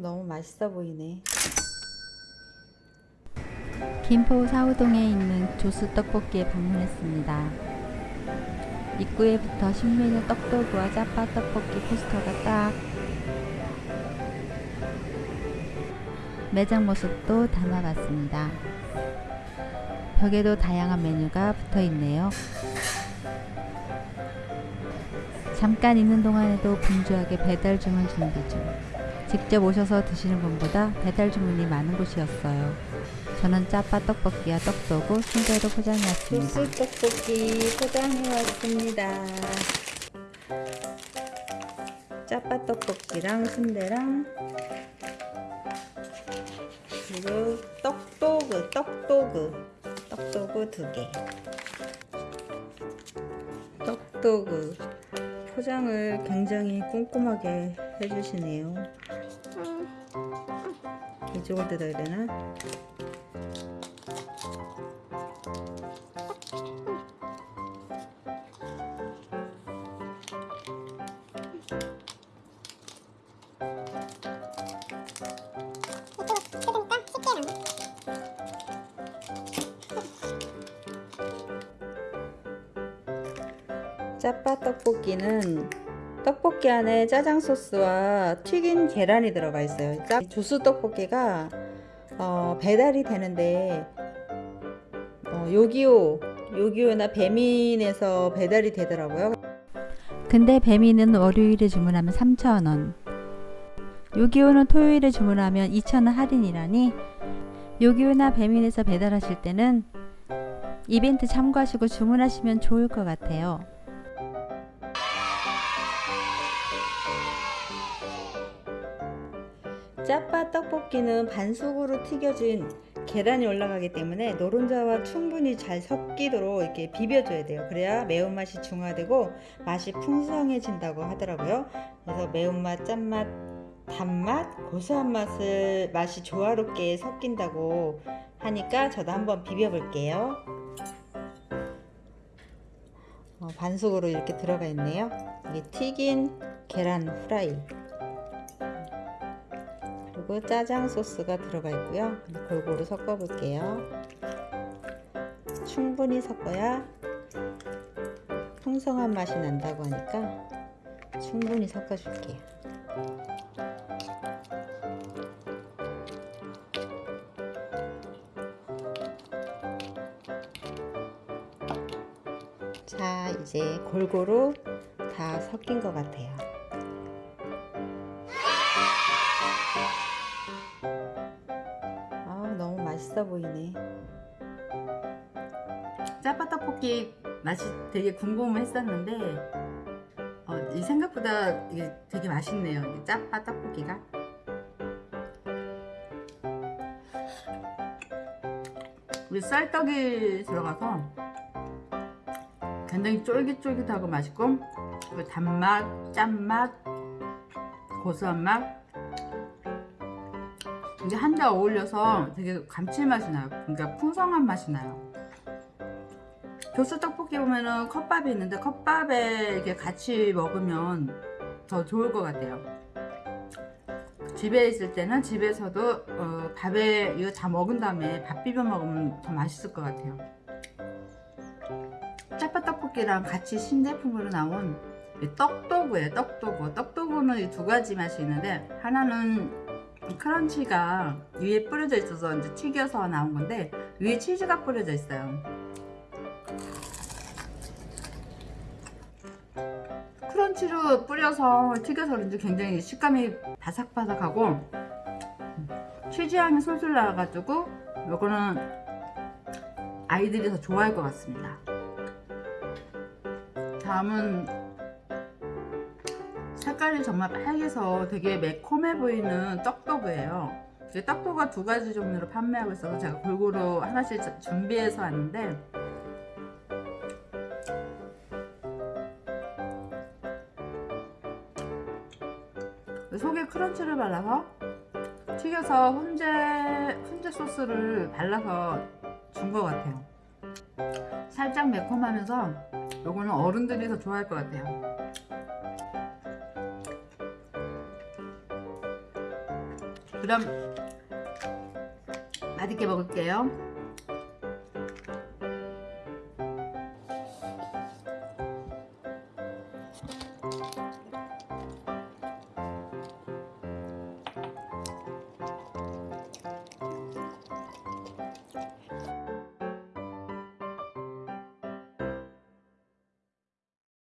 너무 맛있어 보이네. 김포 사우동에 있는 조수 떡볶이에 방문했습니다. 입구에 부터 신메뉴 떡도구와 짜파 떡볶이 포스터가 딱 매장 모습도 담아봤습니다. 벽에도 다양한 메뉴가 붙어 있네요. 잠깐 있는 동안에도 분주하게 배달 주문 준비 중. 직접 오셔서 드시는 분보다 배달 주문이 많은 곳이었어요. 저는 짜파 떡볶이와 떡도구, 순대로 포장해 왔습니다. 소스 떡볶이 포장해 왔습니다. 짜파 떡볶이랑 순대랑 그리고 떡도그, 떡도그, 떡도그 두 개. 떡도그 포장을 굉장히 꼼꼼하게 해주시네요. 이쪽을 뜯어야 되나? 짜파 떡볶이는 떡볶이 안에 짜장 소스와 튀긴 계란이 들어가 있어요. 짜- 조수 떡볶이가 어, 배달이 되는데 어, 요기요, 요기요나 배민에서 배달이 되더라고요. 근데 배미는 월요일에 주문하면 3,000원. 요기요는 토요일에 주문하면 2,000원 할인이라니 요기요나 배민에서 배달하실 때는 이벤트 참고하시고 주문하시면 좋을 것 같아요. 짜파 떡볶이는 반숙으로 튀겨진 계란이 올라가기 때문에 노른자와 충분히 잘 섞이도록 이렇게 비벼줘야 돼요. 그래야 매운맛이 중화되고 맛이 풍성해진다고 하더라고요. 그래서 매운맛, 짠맛, 단맛, 고소한 맛을 맛이 조화롭게 섞인다고 하니까 저도 한번 비벼 볼게요. 어, 반숙으로 이렇게 들어가 있네요. 이게 튀긴 계란 후라이. 그리고 짜장 소스가 들어가 있고요. 골고루 섞어 볼게요. 충분히 섞어야 풍성한 맛이 난다고 하니까 충분히 섞어 줄게요. 자, 이제 골고루 다 섞인 것 같아요. 맛있어 보이네. 짜파떡볶이 맛이 되게 궁금했었는데 어, 이 생각보다 이게 되게 맛있네요 이 짜파떡볶이가. 우리 쌀떡이 들어가서 굉장히 쫄깃쫄깃하고 맛있고 그 단맛, 짠맛, 고소한 맛 이게 한데 어울려서 되게 감칠맛이 나요. 그러니까 풍성한 맛이 나요. 교수 떡볶이 보면은 컵밥이 있는데 컵밥에 이렇게 같이 먹으면 더 좋을 것 같아요. 집에 있을 때는 집에서도 어, 밥에 이거 다 먹은 다음에 밥 비벼 먹으면 더 맛있을 것 같아요. 짜파 떡볶이랑 같이 신제품으로 나온 떡도구예요. 떡도구. 떡도구는 이 두 가지 맛이 있는데 하나는 크런치가 위에 뿌려져 있어서 이제 튀겨서 나온 건데 위에 치즈가 뿌려져 있어요. 크런치로 뿌려서 튀겨서 그런지 굉장히 식감이 바삭바삭하고 치즈향이 솔솔 나와가지고 요거는 아이들이 더 좋아할 것 같습니다. 다음은 색깔이 정말 빨개서 되게 매콤해 보이는 떡도그예요. 떡도그가 두 가지 종류로 판매하고 있어서 제가 골고루 하나씩 준비해서 왔는데 속에 크런치를 발라서 튀겨서 훈제, 훈제 소스를 발라서 준 것 같아요. 살짝 매콤하면서 요거는 어른들이 더 좋아할 것 같아요. 그럼 맛있게 먹을게요.